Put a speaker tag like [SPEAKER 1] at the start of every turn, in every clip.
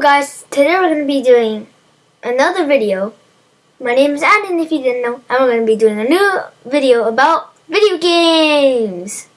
[SPEAKER 1] Guys, today we're going to be doing another video. My name is Adam if you didn't know, and we're going to be doing a new video about video games.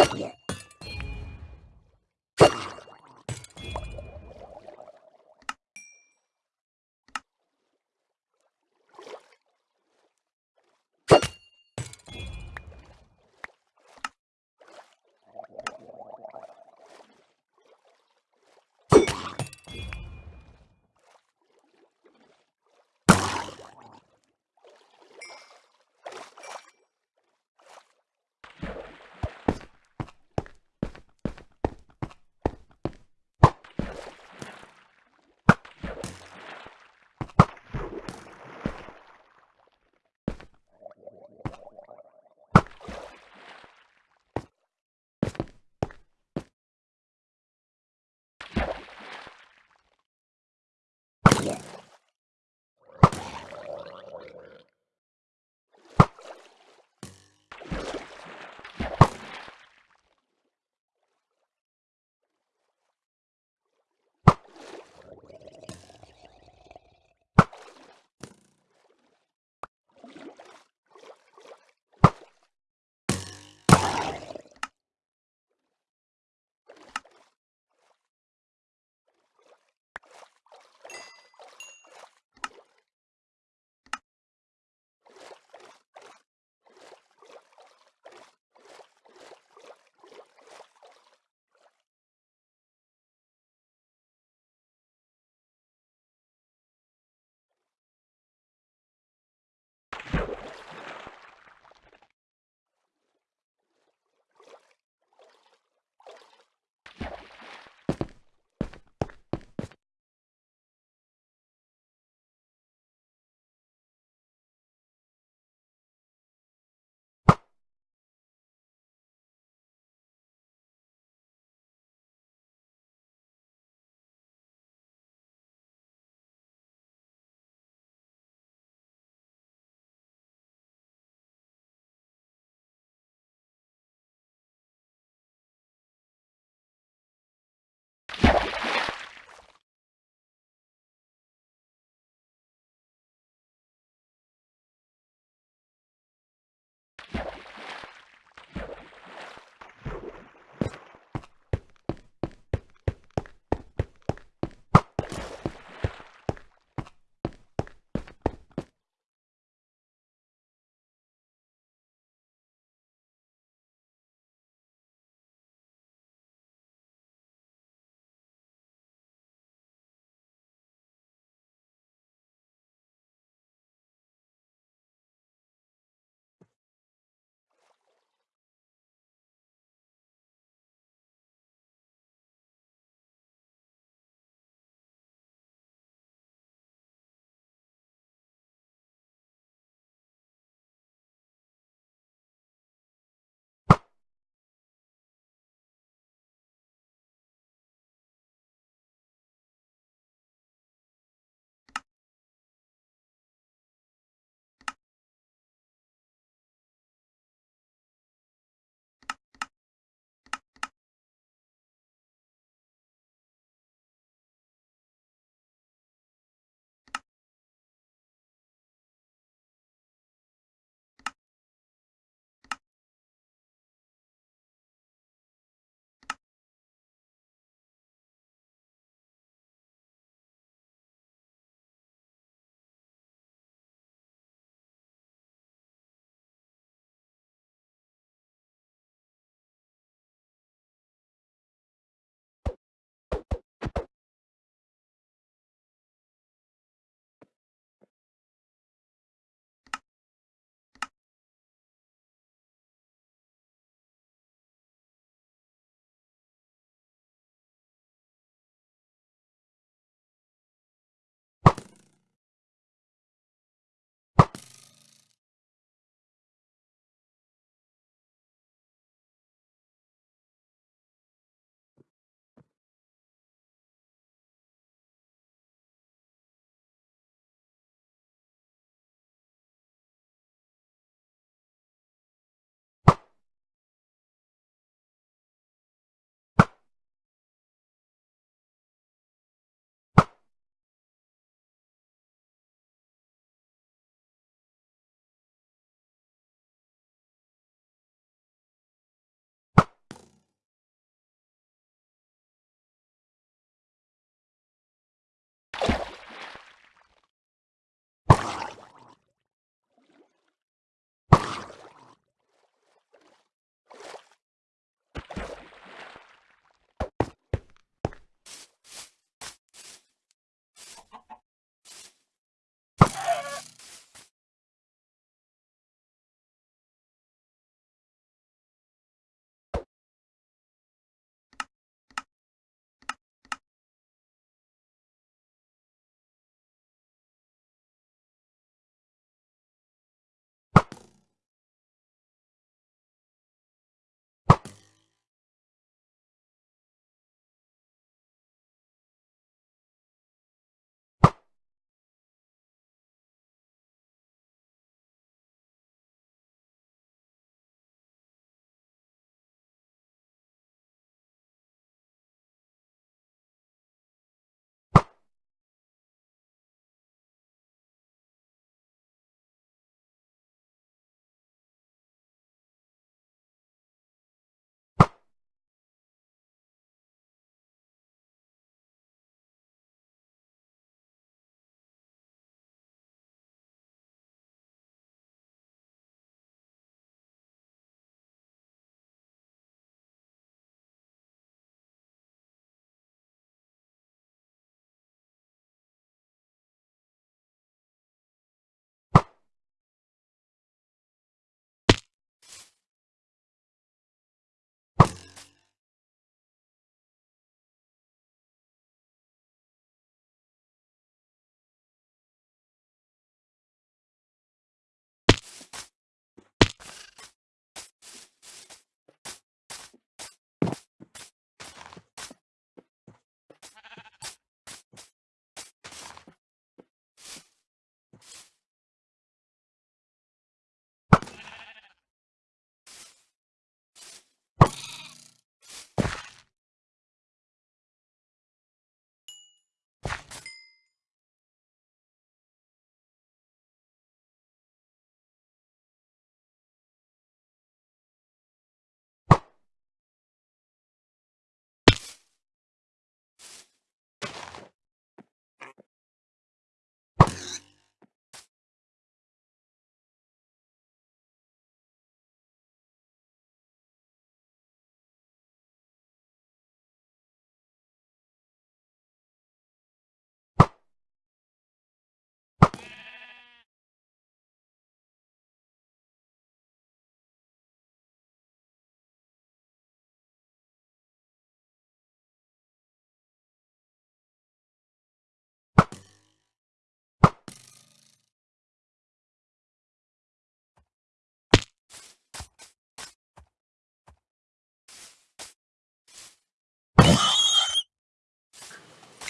[SPEAKER 1] Yeah.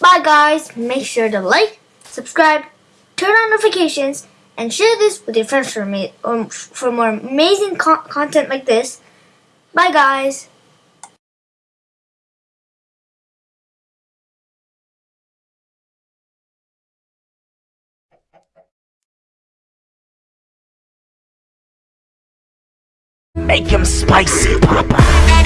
[SPEAKER 1] Bye guys. Make sure to like, subscribe, turn on notifications, and share this with your friends for me um, for more amazing co content like this. Bye guys.
[SPEAKER 2] Make him spicy, Papa.